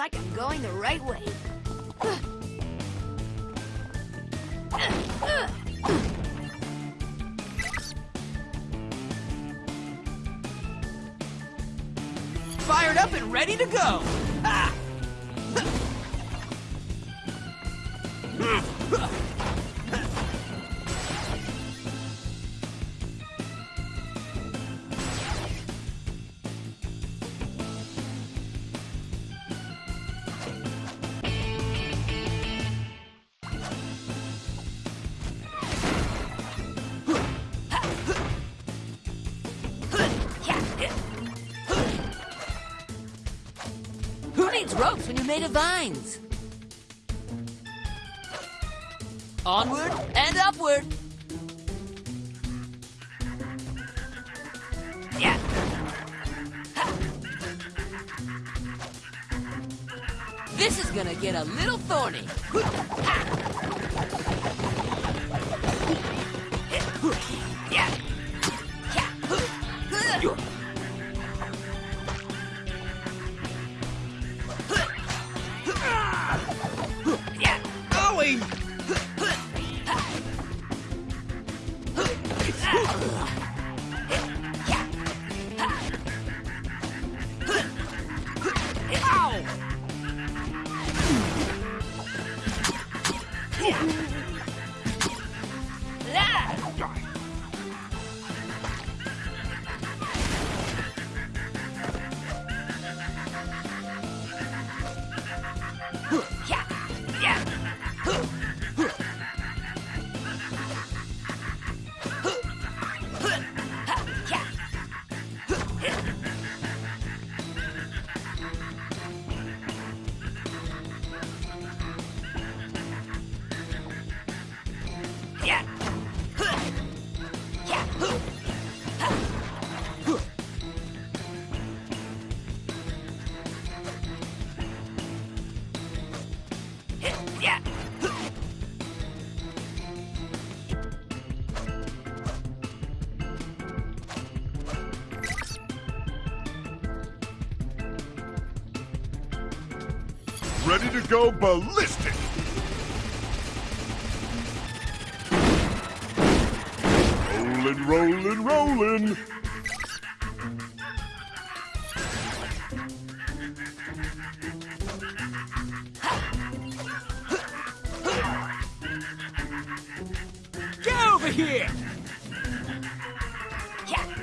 Like I'm going the right way. Fired up and ready to go! Ah! Vines? Ready to go ballistic! Rollin', rollin', rollin'! Get over here! Yeah.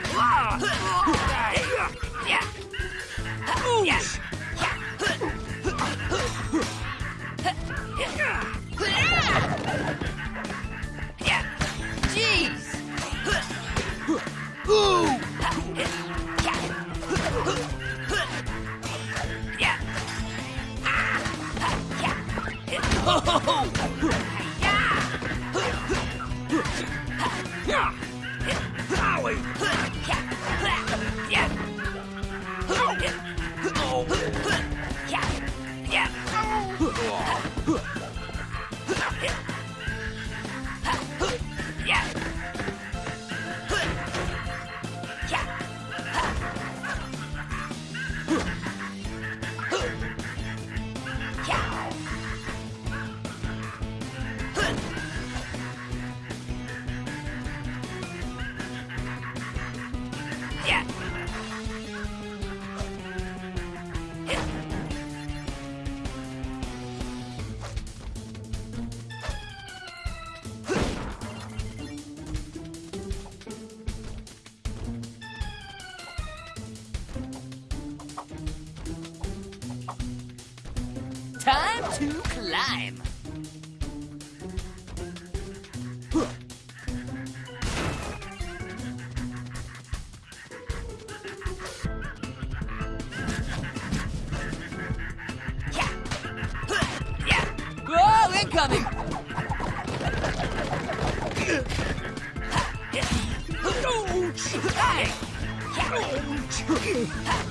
Oh,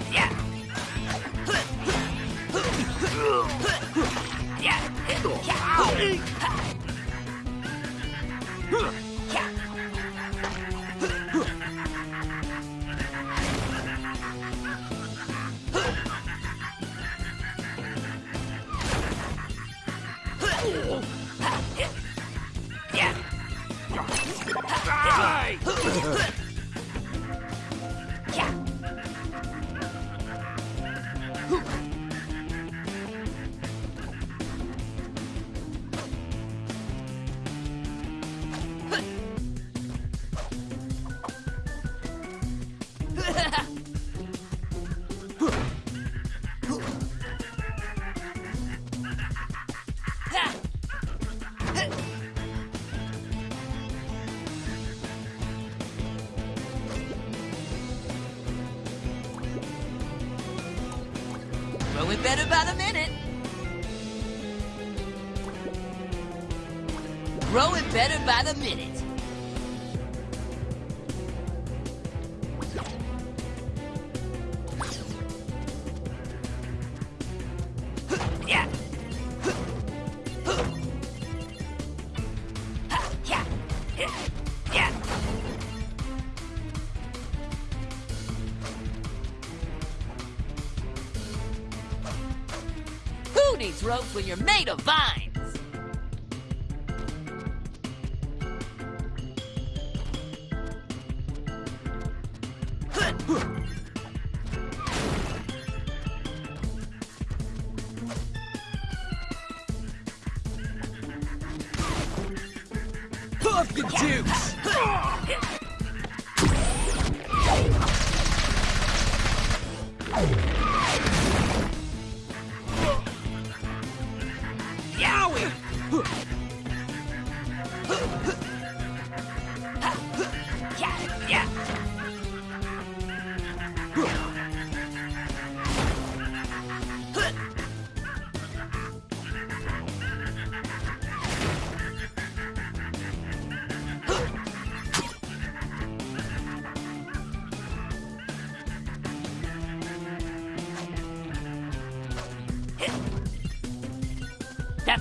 needs ropes when you're made of vines.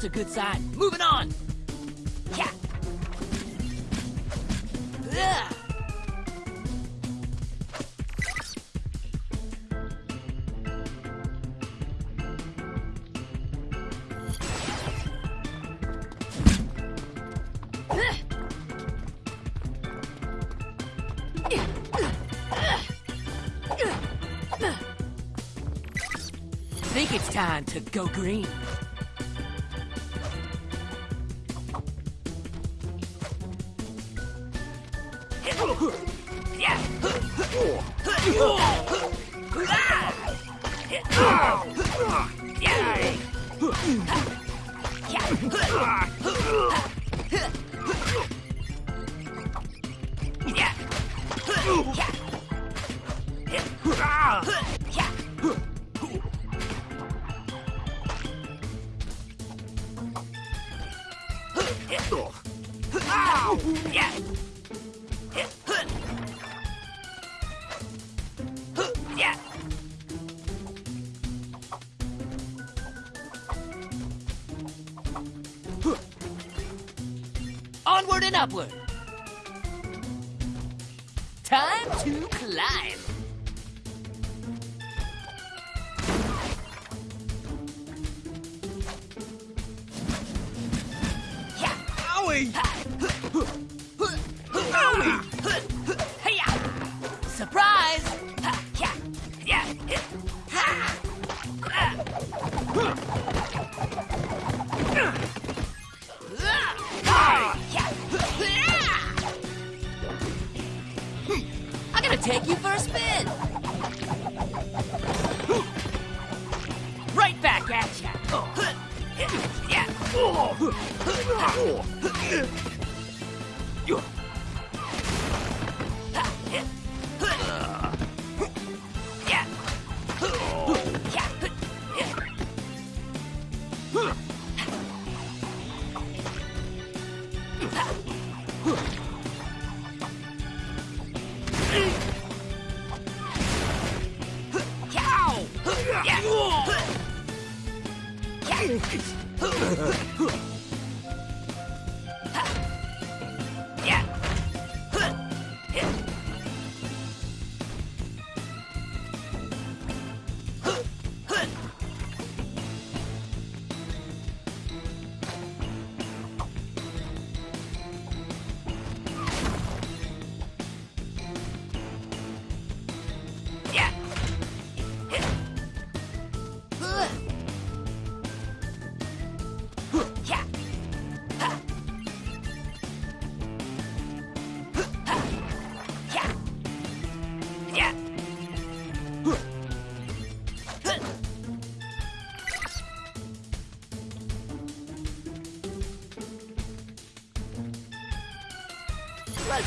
a good sign. Moving on! Yeah! Think it's time to go green. Yeah! Really?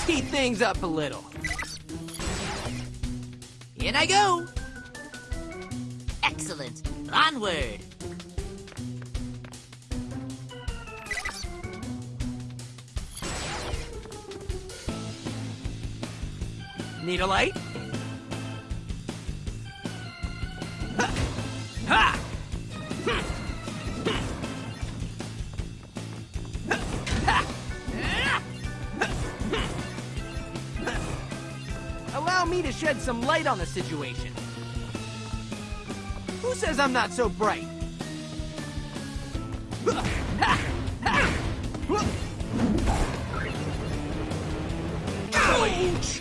Speed things up a little. In I go. Excellent. Onward. Need a light? Some light on the situation. Who says I'm not so bright? Ouch!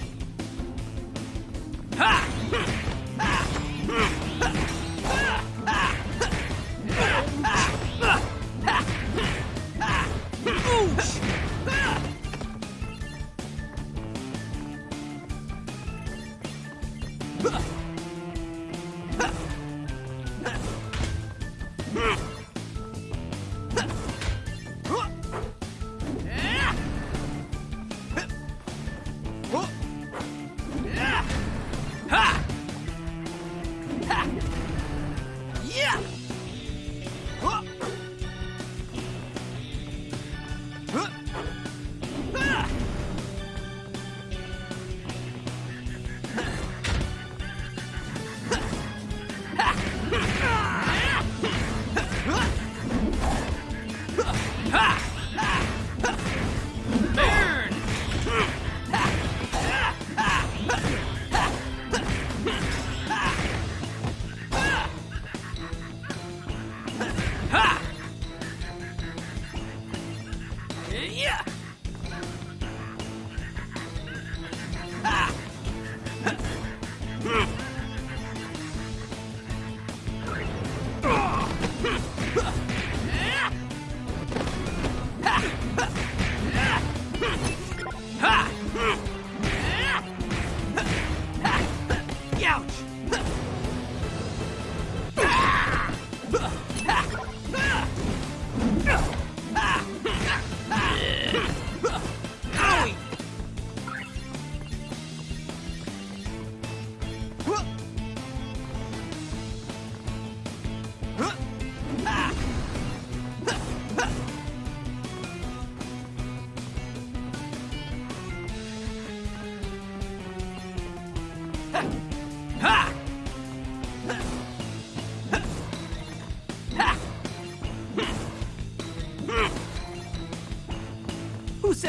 Ouch!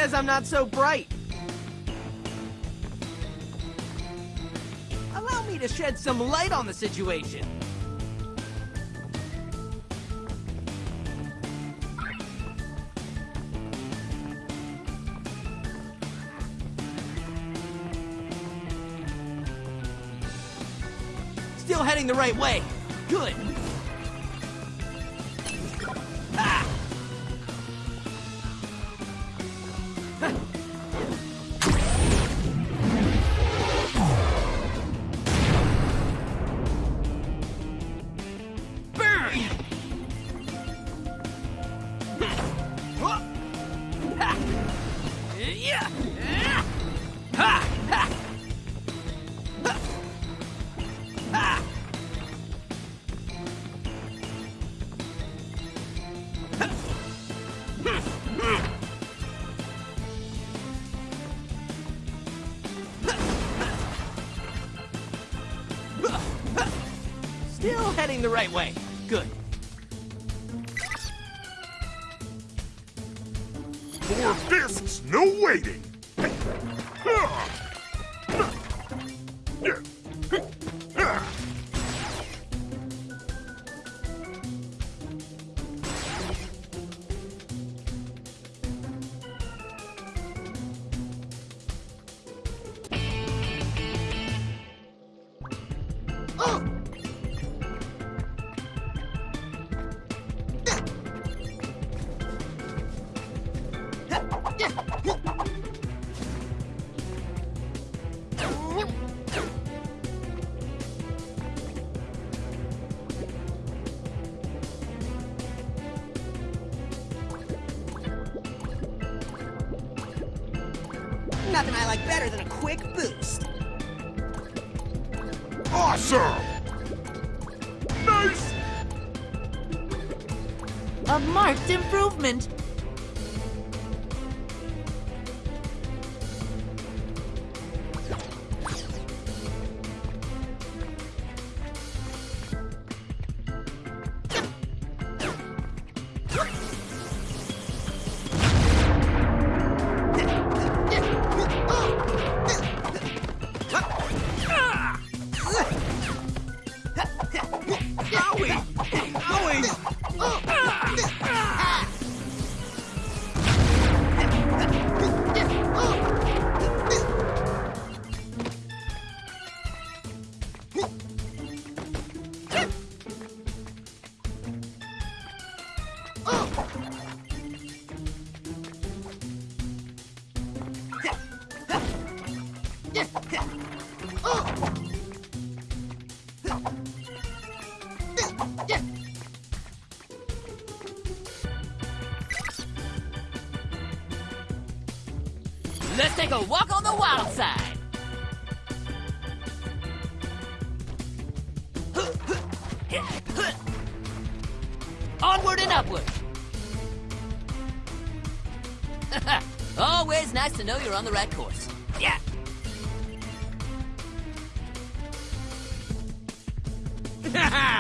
Says I'm not so bright? Allow me to shed some light on the situation. Still heading the right way. Good. Still heading the right way. Good. Four fists, no waiting. Nothing I like better than a quick boost. Awesome! Nice! A marked improvement. Take a walk on the wild side. Onward and upward. Always nice to know you're on the right course. Yeah. I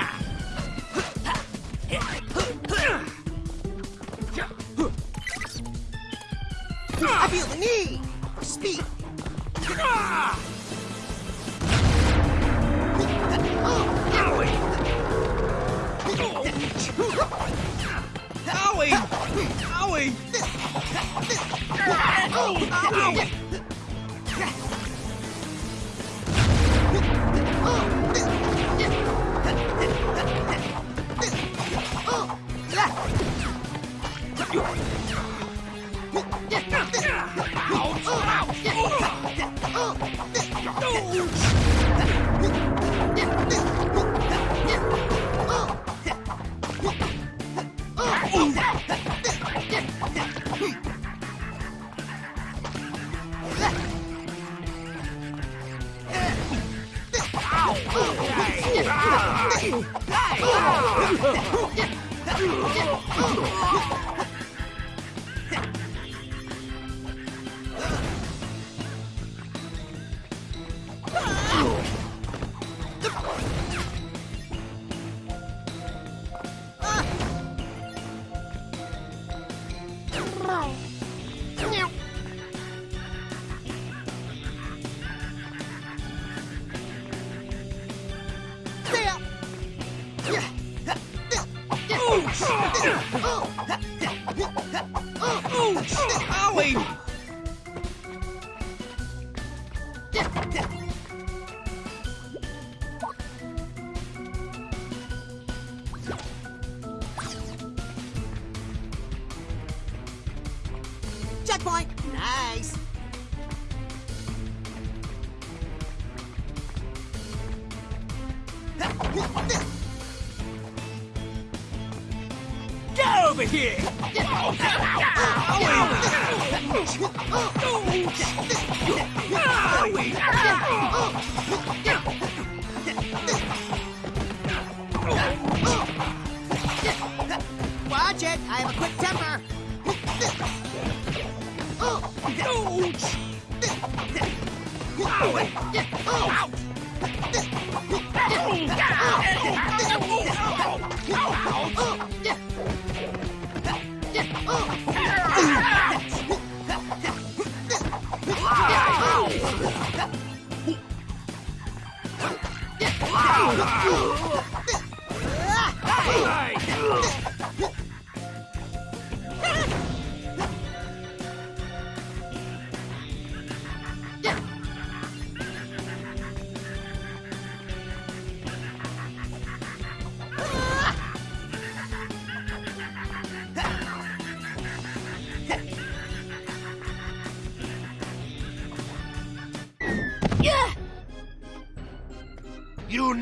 Oh, Checkpoint. Nice. Get over here!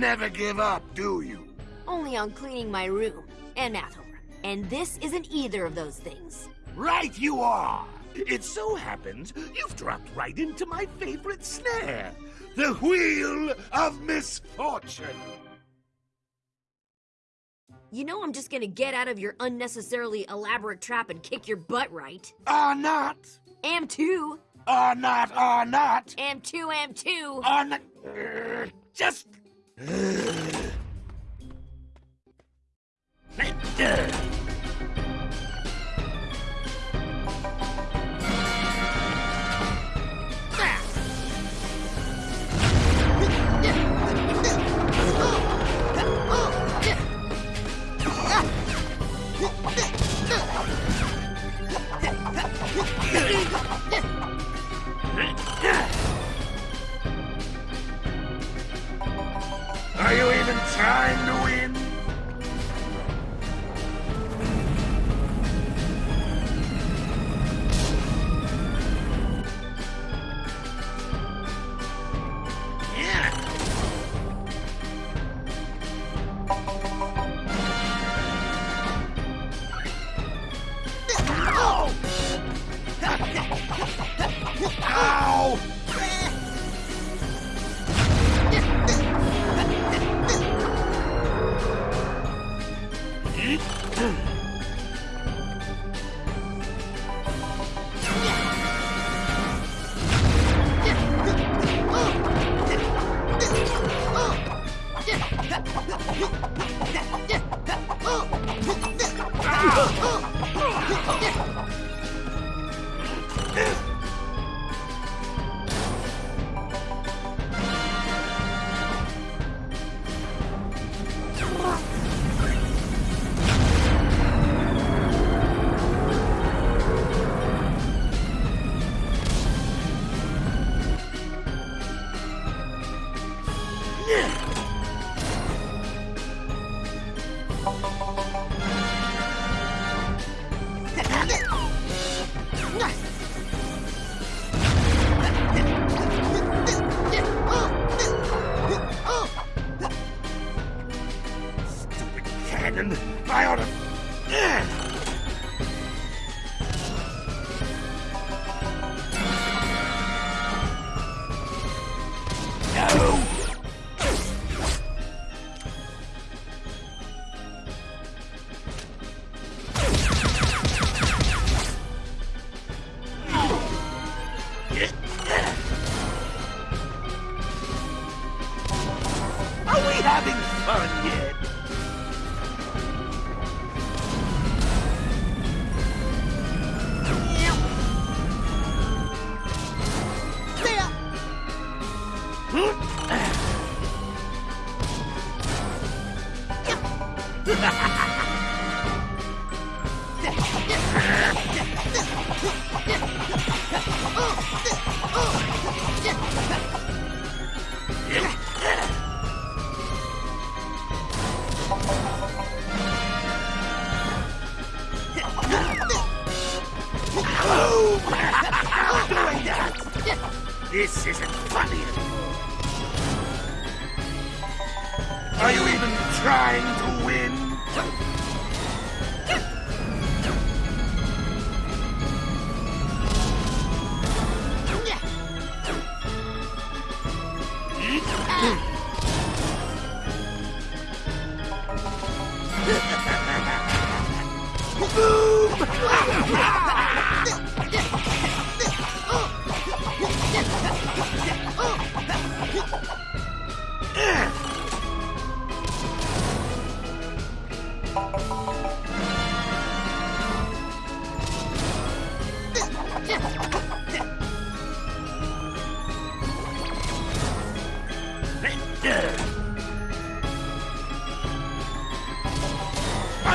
Never give up, do you? Only on cleaning my room and math homework. And this isn't either of those things. Right you are! It so happens you've dropped right into my favorite snare, the Wheel of Misfortune. You know I'm just gonna get out of your unnecessarily elaborate trap and kick your butt, right? Or not, Am too! or not, or not, am too, am too! or not. Uh, Are trying to This isn't funny anymore. Are you even trying to win?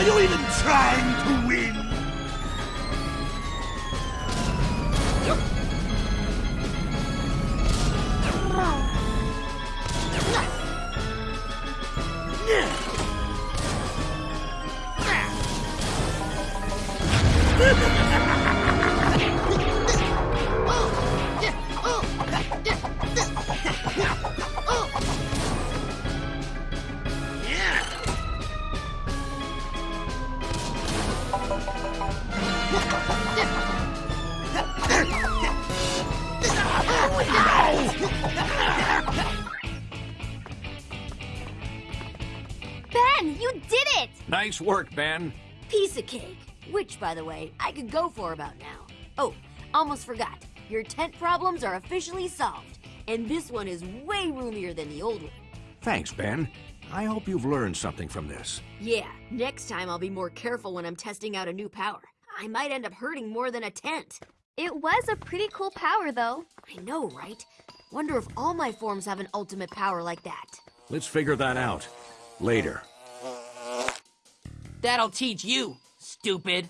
Are you even trying to Nice work, Ben. Piece of cake. Which, by the way, I could go for about now. Oh, almost forgot. Your tent problems are officially solved. And this one is way roomier than the old one. Thanks, Ben. I hope you've learned something from this. Yeah, next time I'll be more careful when I'm testing out a new power. I might end up hurting more than a tent. It was a pretty cool power, though. I know, right? Wonder if all my forms have an ultimate power like that. Let's figure that out. Later. That'll teach you, stupid.